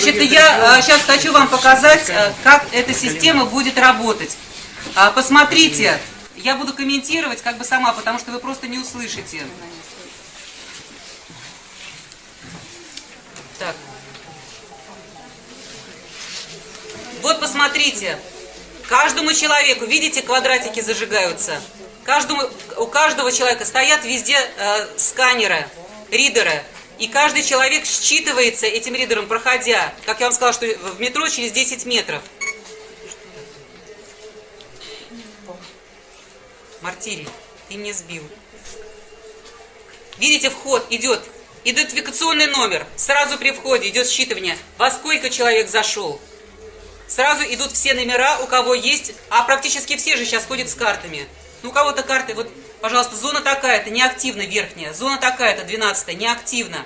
Значит, я сейчас хочу вам показать, э, как эта система будет работать. А, Посмотрите, я буду комментировать как бы сама, потому что вы просто не услышите. Так. Вот посмотрите, каждому человеку, видите, квадратики зажигаются. Каждому, у каждого человека стоят везде э, сканеры, ридеры. И каждый человек считывается этим ридером, проходя, как я вам сказала, что в метро через 10 метров. Мартирий, ты меня сбил. Видите, вход идет, идентификационный номер. Сразу при входе идет считывание. Во сколько человек зашел? Сразу идут все номера, у кого есть, а практически все же сейчас ходят с картами. Ну, у кого-то карты, вот, пожалуйста, зона такая-то, неактивна верхняя, зона такая-то, 12 неактивна.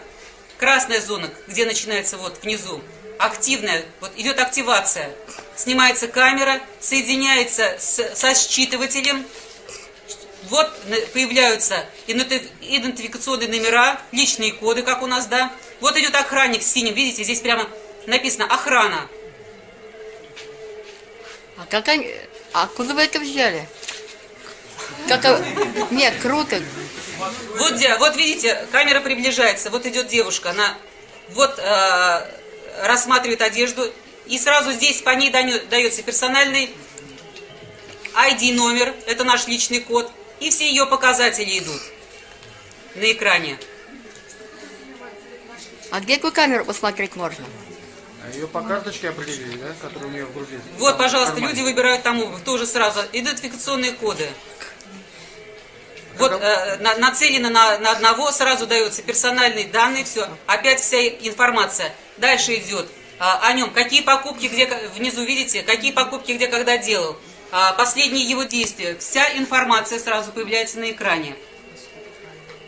Красная зона, где начинается вот внизу, активная, вот идет активация. Снимается камера, соединяется с, со считывателем, вот появляются иденти- идентификационные номера, личные коды, как у нас, да. Вот идет охранник синим, видите, здесь прямо написано «Охрана». А как они... А откуда вы это взяли? Как... Нет, круто. Вот, где, вот видите, камера приближается, вот идет девушка, она вот э, рассматривает одежду, и сразу здесь по ней дается персональный ID номер, это наш личный код, и все ее показатели идут на экране. А где какую камеру посмотреть можно? А ее по карточке определили, да, которая у нее в груди? Вот, пожалуйста, люди выбирают там обувь, тоже сразу. Идентификационные коды. Вот э, на- нацелено на, на одного, сразу дается персональные данные, все. Опять вся информация. Дальше идет а, о нем. Какие покупки, где, внизу видите, какие покупки, где, когда делал. А, последние его действия. Вся информация сразу появляется на экране.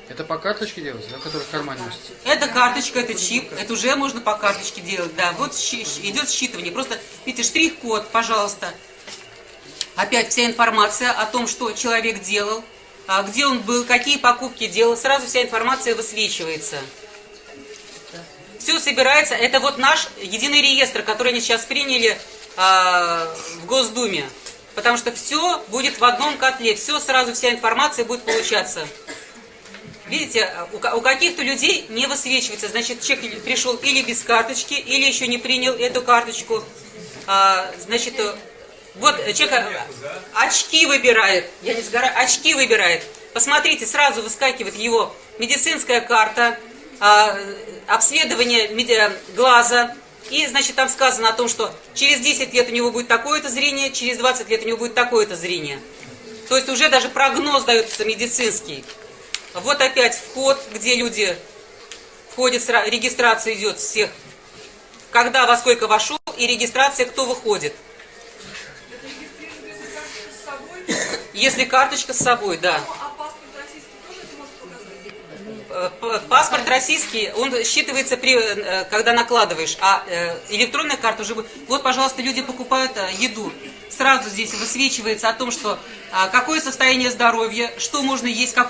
Это по карточке делается, да, которая в кармане носится? Это карточка, это чип, это уже можно по карточке делать, да. Вот идет считывание. Просто, видите, штрих-код, пожалуйста. Опять вся информация о том, что человек делал, где он был, какие покупки делал. Сразу вся информация высвечивается. Все собирается. Это вот наш единый реестр, который они сейчас приняли а, в Госдуме. Потому что все будет в одном котле. Все сразу, вся информация будет получаться. Видите, у ка- у каких-то людей не высвечивается. Значит, человек пришел или без карточки, или еще не принял эту карточку. А, значит, вот человек э, очки выбирает. Я не сгораю. Очки выбирает. Посмотрите, сразу выскакивает его медицинская карта, а, обследование меди- глаза. И, значит, там сказано о том, что через 10 лет у него будет такое-то зрение, через 20 лет у него будет такое-то зрение. То есть уже даже прогноз дается медицинский. Вот опять вход, где люди входят, регистрация идет всех, когда во сколько вошел, и регистрация, кто выходит. Если карточка с собой, да. Э, п- Паспорт российский, он считывается, при, э, когда накладываешь, а э, электронная карта уже... будет. Вот, пожалуйста, люди покупают э, еду. Сразу здесь высвечивается о том, что а, какое состояние здоровья, что можно есть, какой